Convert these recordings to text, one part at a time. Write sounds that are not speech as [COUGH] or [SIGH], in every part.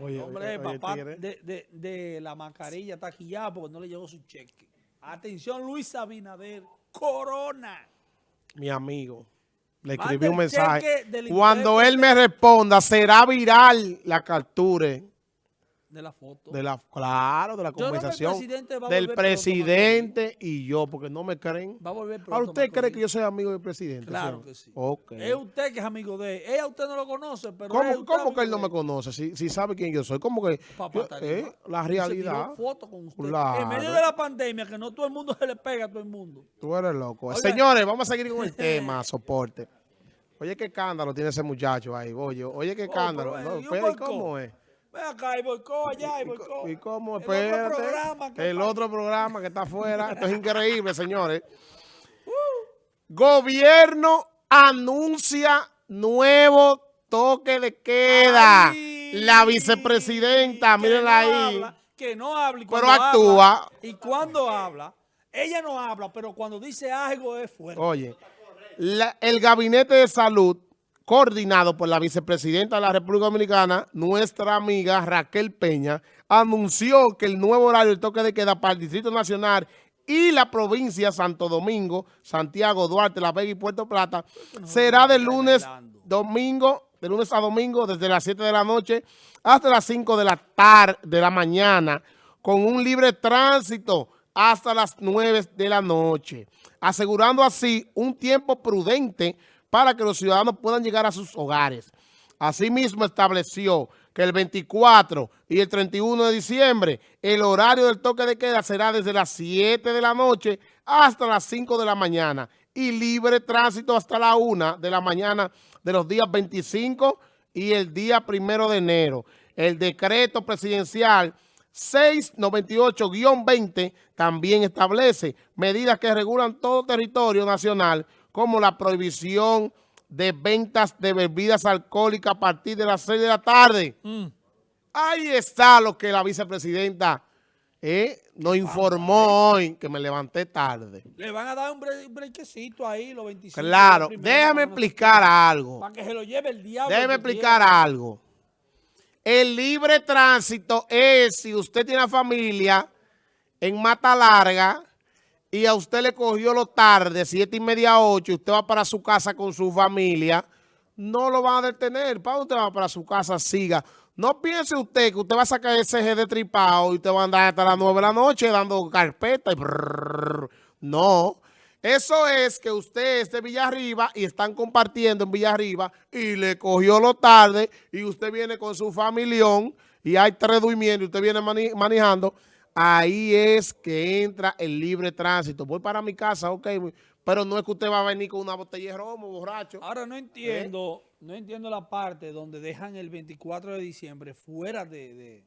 Oye, Hombre, oye, papá de, de, de la mascarilla está quillado porque no le llegó su cheque. Atención, Luis Abinader, Corona. mi amigo. Le escribí un mensaje. Cuando él me responda, será viral la captura De la foto. de la, claro, de la conversación presidente del presidente y yo, porque no me creen. Va a volver pronto. ¿Ahora usted cree que yo soy amigo del presidente? Claro que sí. Es usted que es amigo de él. Ella usted no lo conoce, pero ¿Cómo, cómo que él no me conoce? Si, si sabe quién yo soy. ¿Cómo que? Papá yo- eh, la se realidad. tiró foto con usted. Claro. En medio de la pandemia, que no todo el mundo se le pega a todo el mundo. Tú eres loco. Señores, vamos a seguir con el [LAUGHS] tema, soporte. Oye, qué escándalo tiene ese muchacho ahí, oye. Oye, qué Oh, escándalo. pero, No, ¿y un espera, ¿y boicot? ¿Cómo es? Ven acá, y boicó allá, y ¿Y, boicó. y cómo? El otro Espérate. programa que el pasa. otro programa que está afuera. Esto es [LAUGHS] increíble, señores. Gobierno anuncia nuevo toque de queda. Ay, La vicepresidenta, mírenla no ahí. habla, que no habla. y Pero actúa. habla- y cuando habla, ella no habla, pero cuando dice algo es fuerte. Oye, la- el Gabinete de Salud, coordinado por la vicepresidenta de la República Dominicana, nuestra amiga Raquel Peña, anunció que el nuevo horario del toque de queda para el Distrito Nacional y la provincia Santo Domingo, Santiago, Duarte, La Vega y Puerto Plata será de lunes, domingo, de lunes a domingo, desde las 7 de la noche hasta las 5 de la tarde, de la mañana, con un libre tránsito hasta las 9 de la noche, asegurando así un tiempo prudente para que los ciudadanos puedan llegar a sus hogares. Asimismo, estableció que el 24 y el 31 de diciembre el horario del toque de queda será desde las 7 de la noche hasta las 5 de la mañana y libre tránsito hasta la 1 de la mañana de los días 25 y el día 1 de enero. El decreto presidencial 698-20 también establece medidas que regulan todo territorio nacional como la prohibición de ventas de bebidas alcohólicas a partir de las 6 de la tarde. Mm. Ahí está lo que la vicepresidenta eh, nos informó hoy, que me levanté tarde. Le van a dar un, bre- un brequecito ahí, los 25. Claro, los déjame explicar algo. Para que se lo lleve el diablo. Déjeme que explicar algo. El libre tránsito es si usted tiene familia en Mata Larga y a usted le cogió lo tarde, siete y media, ocho, usted va para su casa con su familia, no lo van a detener. ¿Para usted va para su casa? Siga. No piense usted que usted va a sacar ese G de tripado y usted va a andar hasta las nueve de la noche dando carpeta. No. Eso es que usted es de Villarriba y están compartiendo en Villarriba y le cogió lo tarde y usted viene con su familión y hay tres durmiendo y usted viene manejando. Ahí es que entra el libre tránsito. Voy para mi casa, ok, pero no es que usted va a venir con una botella de romo, borracho. Ahora no entiendo, no entiendo la parte donde dejan el 24 de diciembre fuera de, de,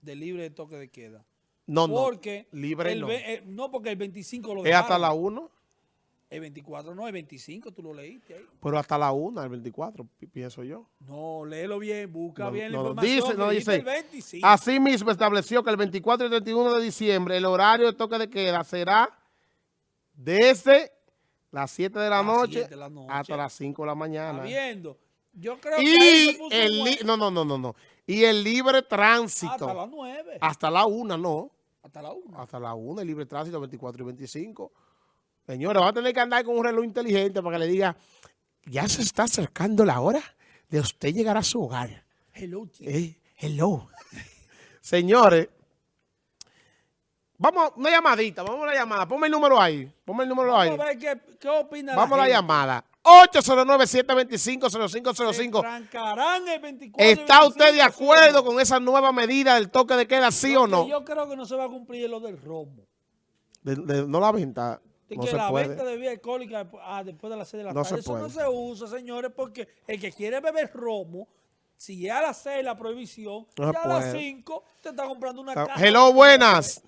de libre de toque de queda. No, no, Porque libre el no. eh, no, porque el 25 lo Es hasta dejaron. la 1, El 24 no, el 25 tú lo leíste ahí. pero hasta la 1, el 24, pi- pienso yo. No, léelo bien, busca No, bien la no, no, información. dice, no que dice. el 25. Asimismo, estableció que el 24 y 31 de diciembre el horario de toque de queda será desde las 7 de la, Las noche, 7 de la noche. hasta las 5 de la mañana. viendo. Yo creo que Y puso el, no, no, no, no, no. Y el libre tránsito. hasta las 9. Hasta la 1, no. Hasta la 1. Hasta la 1, el libre tránsito 24 y 25. Señores, va a tener que andar con un reloj inteligente para que le diga, ya se está acercando la hora de usted llegar a su hogar. Hello. Eh, hello. [LAUGHS] Señores, vamos, una llamadita, vamos a una llamada. Ponme el número ahí. Ponme el número ahí. Vamos a ver qué, qué opina Vamos a la llamada. Se 809-725-0505. trancarán el 24 y ¿Está usted de 25, acuerdo con esa nueva medida del toque de queda, sí o no? Yo creo que no se va a cumplir lo del romo. De- de- no la venta. De No que se la puede. venta de bebida alcohólica ah, después de las 6 de la No tarde. se Eso puede. no se usa, señores, porque el que quiere beber romo, si es a las 6 la prohibición, No ya a las puede. 5 te está comprando una Está- caja. Hello, buenas.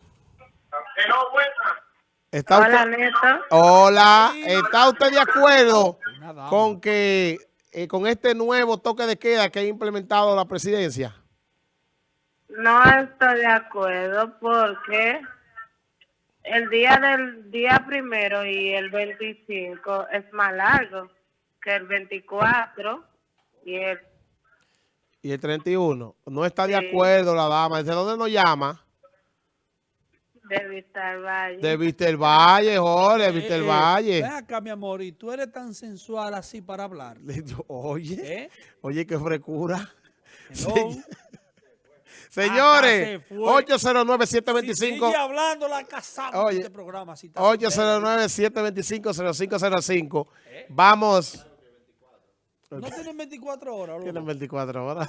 ¿Está Hola, usted, Neto. hola. ¿está usted de acuerdo con que eh, con este nuevo toque de queda que ha implementado la presidencia? No estoy de acuerdo porque el día del día primero y el 25 es más largo que el 24 y el Y el 31. No está de Sí. acuerdo la dama. ¿Desde dónde nos llama? De Vista Valle. De Víster Valle, Jorge, de Víster Eh, eh, Valle. Ven acá, mi amor, y tú eres tan sensual así para hablar. [LAUGHS] Oye, ¿Eh? oye, qué frecura. Señores, se fue. Si 809-725. sigue hablando, la casamos Oye, este programa. soltera. 809-725-0505. Vamos. No tienen 24 horas, Tienen loco. 24 horas.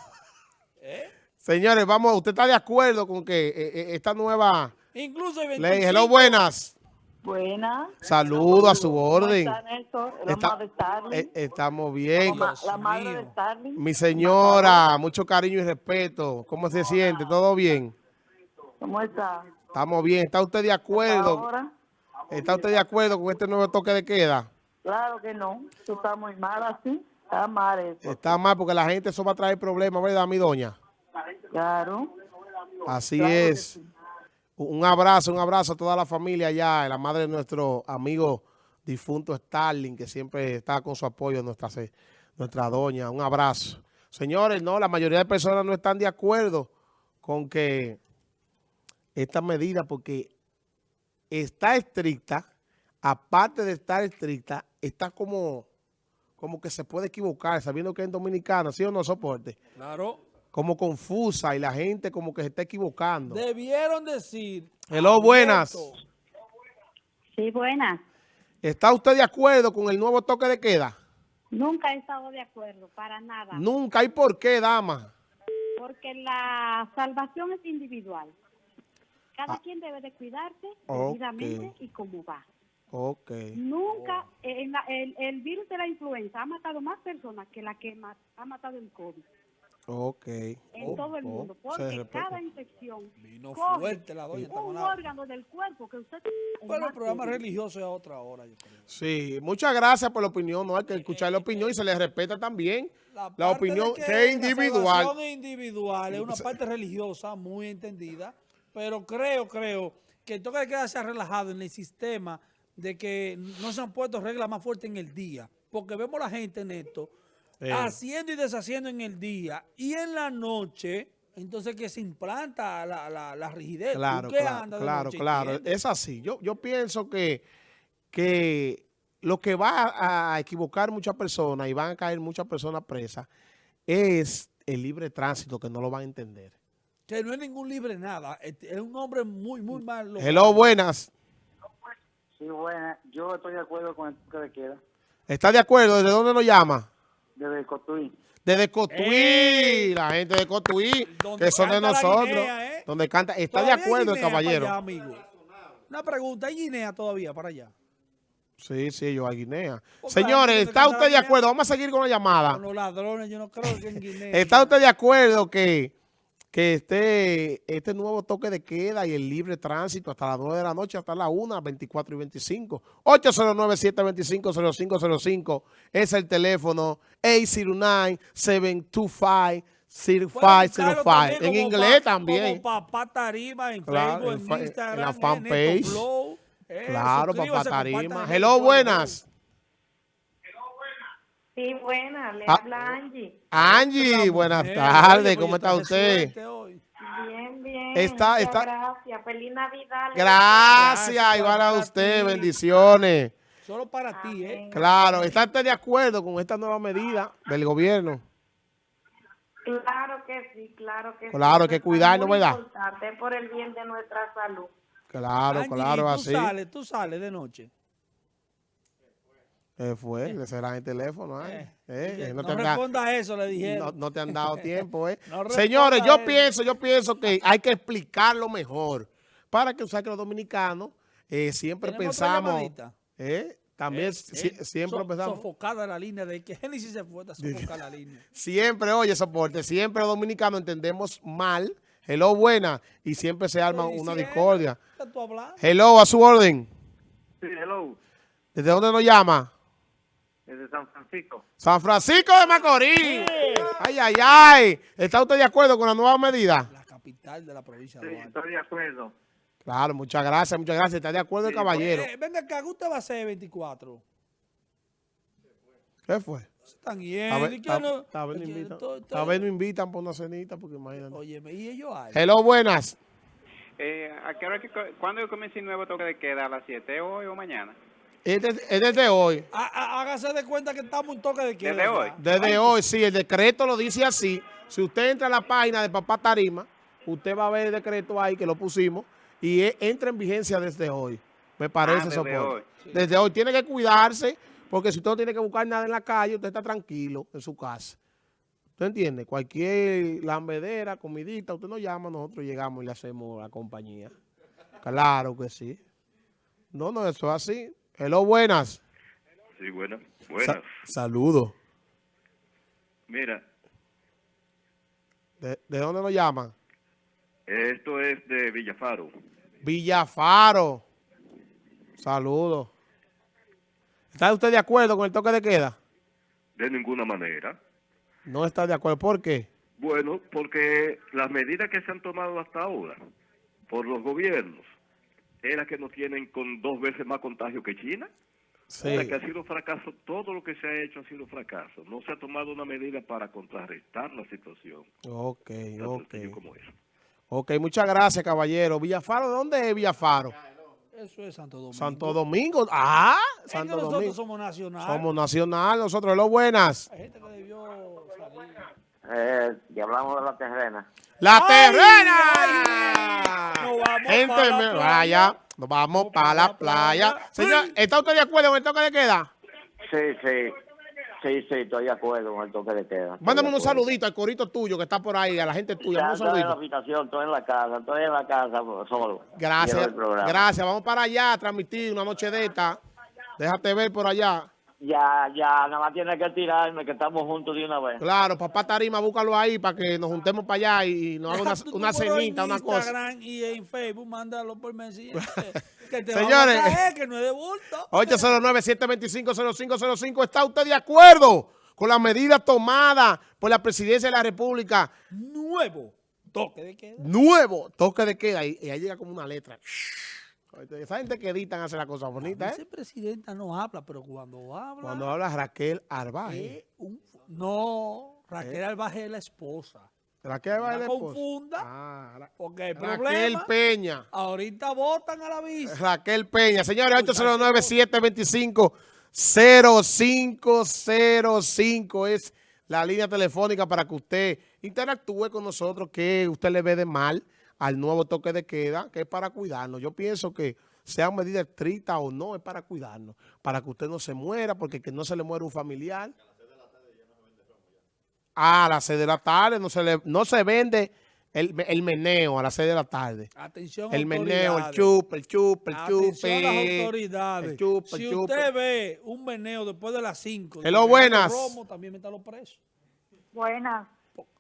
¿Eh? Señores, vamos, ¿usted está de acuerdo con que eh, eh, esta nueva Incluso hay ley? 25. Hello, buenas. Buenas. Saludo a su ¿Cómo orden. está Está-. Eh, estamos bien. la, madre de Starling. Mi señora, mucho cariño y respeto. ¿Cómo se siente? ¿Todo bien? ¿Cómo está? Estamos bien. ¿Está usted de acuerdo? Ahora, ¿Está usted de acuerdo con este nuevo toque de queda? claro que no. Tú estás muy mal así. Está mal eso. Está mal porque la gente eso va a traer problemas, ¿verdad, mi doña? Claro. Así Claro que es. Un abrazo, un abrazo a toda la familia allá, la madre de nuestro amigo difunto Starling, que siempre está con su apoyo, nuestra, nuestra doña. Un abrazo. Señores, no, la mayoría de personas no están de acuerdo con que esta medida, porque está estricta, aparte de estar estricta, está como, como que se puede equivocar, sabiendo que es dominicana, ¿sí o no, soporte? Claro. Como confusa y la gente como que se está equivocando. Debieron decir. Hello, buenas. Sí, buenas. ¿Está usted de acuerdo con el nuevo toque de queda? Nunca he estado de acuerdo, para nada, Nunca. ¿Y por qué, dama? porque la salvación es individual. Cada Ah. quien debe de cuidarse Ok. debidamente y como va. Ok. Nunca, eh, en la- el, el virus de la influenza ha matado más personas que la que ha matado el COVID Ok. en Oh, todo el oh, mundo, se porque cada infección Vino coge fuerte la doña. un órgano del cuerpo que usted... Bueno, el programa religioso es a otra hora, yo creo. Sí, muchas gracias por la opinión. No hay que escuchar la opinión y se le respeta también la, opinión de que, es La individual. es individual, es una parte religiosa muy entendida, pero creo, creo que el toque de queda se ha relajado en el sistema de que no se han puesto reglas más fuertes en el día, porque vemos la gente en esto Eh. haciendo y deshaciendo en el día y en la noche, entonces que se implanta la, la, la rigidez. ¿Tú Claro, qué claro, claro, noche? claro. ¿Entiendes? Es así. Yo, yo pienso que, que lo que va a equivocar muchas personas y van a caer muchas personas presas es el libre tránsito, que no lo van a entender. Que no es ningún libre nada, es es un hombre muy, muy malo. Hello, buenas. Sí, buena. Yo estoy de acuerdo con el toque de queda. ¿Está de acuerdo? ¿Desde dónde nos llama? Desde Cotuí. Desde Cotuí, la gente de Cotuí, que son de nosotros, guinea, ¿eh? donde canta, está de ¿Todavía hay acuerdo el caballero. para allá, amigo? Una pregunta, ¿hay Guinea todavía para allá? Sí, sí, yo a Guinea. Señores, ¿está usted de acuerdo? Vamos a seguir con la llamada. Con los ladrones, yo no creo que en Guinea. ¿Está usted de acuerdo que, que este, este nuevo toque de queda y el libre tránsito hasta las 9 de la noche, hasta las 1, 24 y 25? 809-725-0505 es el teléfono 809-725-0505. Pueden buscarlo también En inglés pa- también. Como Papá Tarima en Claro, Facebook, en en, fa- en Instagram, la fanpage. Flow. Eh, Claro, papá Tarima. el Hello, buenas. Sí, buena, le Ah. habla Angie. Angie, buenas tardes. ¿Cómo está usted? hoy. Bien, bien. Está- está- Gracias. Feliz Navidad. Gracias, Gracias, igual a para usted. ti. Bendiciones. Solo para ti, ¿eh? Claro, ¿está usted de acuerdo con esta nueva medida del gobierno? Claro que sí, claro que Claro, sí. hay que cuidarnos, ¿verdad? importante por el bien de nuestra salud. Claro, Angie, claro, ¿y tú así. sales, tú sales de noche. Eh, fue, le será el teléfono. ¿eh? Eh, Oye, no, no te da- responda a eso, le dijeron. no te han dado tiempo, ¿eh? [LAUGHS] No Señores, yo pienso, yo pienso que hay que explicarlo mejor. Para que, o sea, que los dominicanos eh, siempre ¿Tenemos otra pensamos, eh, también Eh, si- eh, siempre so- pensamos, Sofocada la línea de que [LAUGHS] Génesis se fue, está sofocada la línea. [LAUGHS] siempre, oye, soporte, siempre los dominicanos entendemos mal, hello, buena, y siempre se arma una discordia. Hello, a su orden. Sí, hello. ¿Desde dónde nos llama? Desde San Francisco. San Francisco de Macorís. Ay, ay, ay. ¿Está usted de acuerdo con la nueva medida? La capital de la provincia Sí, de Duarte. estoy de acuerdo. Claro, muchas gracias, muchas gracias. ¿Está de acuerdo el caballero? Eh, venga acá, ¿qué usted va a hacer 24? ¿Qué fue? Están A yendo. ver, ¿y qué a- no? a ver, no Oye, invitan. A ver, no invitan por una cenita, porque imagínate. Óyeme, y ellos hay. Hello, buenas. Eh, ¿a qué hora que, ¿Cuándo comienza el nuevo toque de queda? ¿A las 7 hoy o mañana? Es de- es desde hoy. Há- há- Hágase de cuenta que estamos en toque de queda. ¿Desde hoy? Desde hoy, sí, el decreto lo dice así. Si usted entra a la página de Papá Tarima, usted va a ver el decreto ahí que lo pusimos y e- entra en vigencia desde hoy. Me parece, Ah, desde soporte. hoy. Desde hoy. Tiene que cuidarse, porque si usted no tiene que buscar nada en la calle, usted está tranquilo en su casa. ¿Usted entiende? Cualquier lambedera, comidita, usted nos llama, nosotros llegamos y le hacemos la compañía. Claro que sí. No, no, eso es así. Hello, buenas. Sí, buenas. Buenas. Saludos. Mira, ¿De, de dónde nos llaman? esto es de Villafaro. Villafaro. Saludos. ¿Está usted de acuerdo con el toque de queda? De ninguna manera. No está de acuerdo. ¿Por qué? Bueno, porque las medidas que se han tomado hasta ahora por los gobiernos es la que nos tienen con dos veces más contagio que China. Sí. O sea, que ha sido fracaso. Todo lo que se ha hecho ha sido fracaso. No se ha tomado una medida para contrarrestar la situación. Ok, ok. como eso. Ok, muchas gracias, caballero. Villafaro, ¿dónde es Villafaro? Eso es Santo Domingo. Santo Domingo. Ah, Es que Santo nosotros Domingo. somos nacionales. Somos nacional, nosotros los buenas. Hay gente que debió salir. Eh, y hablamos de la terrena. ¡La ¡Ay, terrena! Nos vamos Gente, la vaya, nos vamos para pa' la la playa. playa. Señor. ¿está usted de acuerdo con el toque de queda? Sí, sí. Sí, sí, estoy de acuerdo con el toque de queda. Estoy Mándame unos saluditos al corito tuyo que está por ahí, a la gente tuya. Ya estoy en la habitación, estoy en la casa, estoy en la casa solo. Gracias, gracias. Vamos para allá a transmitir una noche de esta. Déjate ver por allá. Ya, ya, nada más tiene que tirarme, que estamos juntos de una vez. Claro, papá Tarima, búscalo ahí para que nos juntemos para allá y, nos haga una, [LAUGHS] tu una cenita, en una cosa. Instagram y en Facebook, mándalo por mensaje. que [LAUGHS] te Señores. vamos a traer, que no es de bulto. [LAUGHS] 809-725-0505. ¿Está usted de acuerdo con las medidas tomadas por la presidencia de la República? Nuevo toque de queda. Nuevo toque de queda. Y, y ahí llega como una letra. Esa gente que editan hace la cosa La bonita, ¿eh? vicepresidenta no habla, pero cuando habla... Cuando habla Raquel Arbaje. un- No, Raquel Albaje es la esposa. Raquel Arbaje es la esposa. confunda. Ah, Porque el Raquel problema... Peña. Ahorita votan a la vice. Raquel Peña. Señores, 809-725-0505 es la línea telefónica para que usted interactúe con nosotros, que usted le ve de mal al nuevo toque de queda, que es para cuidarnos. Yo pienso que sean medidas estrictas o no, es para cuidarnos, para que usted no se muera, porque que no se le muera un familiar. A las 6 de la tarde no se, le, no se vende el, el meneo a las 6 de la tarde. Atención, El meneo, el chup, el chup, el Atención a las chupe. autoridades. el chupe, el si usted ve un meneo después de las 5, Hello, buenas. Romo, también meta los presos. Buenas.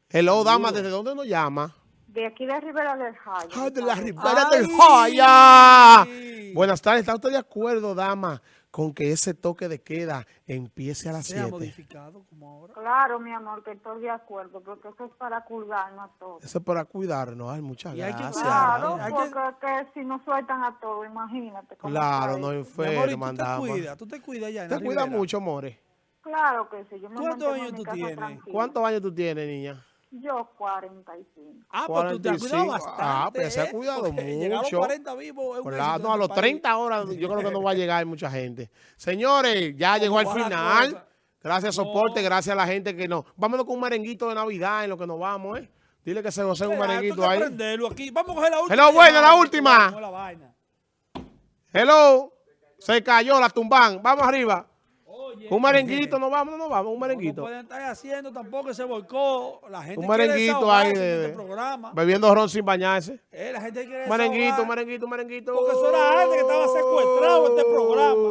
Hello, dama, ¿desde dónde nos llama? De aquí de Rivera del Jaya. Ah, de la Ay, Ribera del Ay. Jaya. Buenas tardes, ¿está usted de acuerdo, dama, con que ese toque de queda empiece a las Sea 7? modificado como ahora. Claro, mi amor, que estoy de acuerdo, porque eso es para cuidarnos a todos. Eso es para cuidarnos, ay, muchas Y hay que gracias. Claro, hay que- porque que si no sueltan a todos, imagínate. cómo Claro, no eso. Mi amor, ¿y enferma, tú te cuidas, tú te cuidas ya en Te la cuida Ribera? mucho, more. Claro que sí. Yo me ¿Cuántos años tú tienes? tranquila. ¿Cuántos años tú tienes, niña? Yo 45. Ah, pues tú te has cuidado 45. bastante. Ah, pues se ha ¿eh? cuidado Porque Llegar a los mucho. 40 vivos Claro, no, a los este país. 30 horas yo creo que no va a llegar mucha gente. Señores, ya llegó al final. Gracias, No. soporte, gracias a la gente que nos... Vámonos con un merenguito de Navidad en lo que nos vamos, ¿eh? Dile que se gocen un merenguito ahí. prenderlo aquí. Vamos a coger la última. Hello, buena, llamada, la última. la vaina. Hello. Se cayó la tumban. Vamos arriba. Un merenguito, nos vamos, no vamos, un No, no merenguito. pueden estar haciendo tampoco ese boicot. La gente Un merenguito ahí de- este programa. Bebiendo ron sin bañarse. Eh, la gente quiere Un merenguito, un merenguito, un merenguito. Porque eso era gente que estaba secuestrado en este programa.